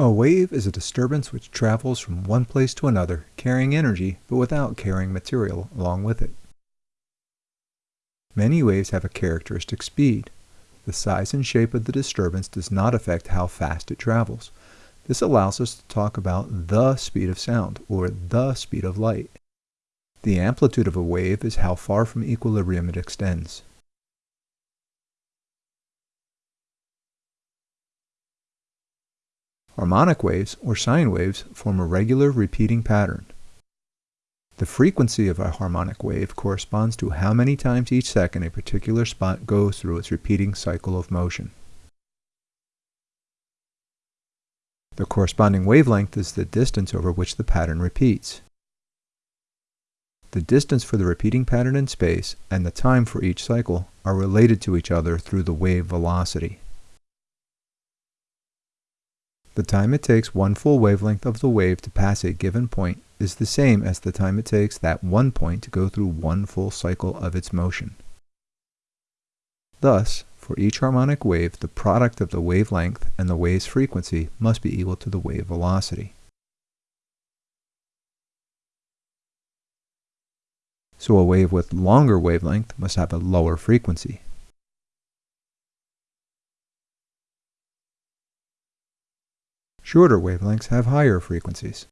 A wave is a disturbance which travels from one place to another, carrying energy, but without carrying material along with it. Many waves have a characteristic speed. The size and shape of the disturbance does not affect how fast it travels. This allows us to talk about the speed of sound, or the speed of light. The amplitude of a wave is how far from equilibrium it extends. Harmonic waves, or sine waves, form a regular repeating pattern. The frequency of a harmonic wave corresponds to how many times each second a particular spot goes through its repeating cycle of motion. The corresponding wavelength is the distance over which the pattern repeats. The distance for the repeating pattern in space and the time for each cycle are related to each other through the wave velocity. The time it takes one full wavelength of the wave to pass a given point is the same as the time it takes that one point to go through one full cycle of its motion. Thus, for each harmonic wave, the product of the wavelength and the wave's frequency must be equal to the wave velocity. So a wave with longer wavelength must have a lower frequency. Shorter wavelengths have higher frequencies.